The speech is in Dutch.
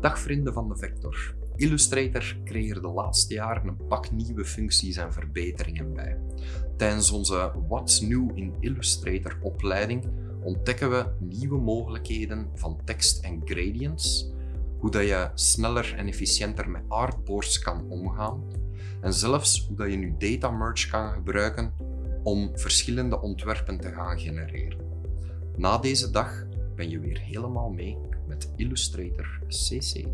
Dag vrienden van de Vector. Illustrator kreeg de laatste jaren een pak nieuwe functies en verbeteringen bij. Tijdens onze What's New in Illustrator opleiding ontdekken we nieuwe mogelijkheden van tekst en gradients, hoe dat je sneller en efficiënter met artboards kan omgaan en zelfs hoe dat je nu data merge kan gebruiken om verschillende ontwerpen te gaan genereren. Na deze dag ben je weer helemaal mee met Illustrator CC.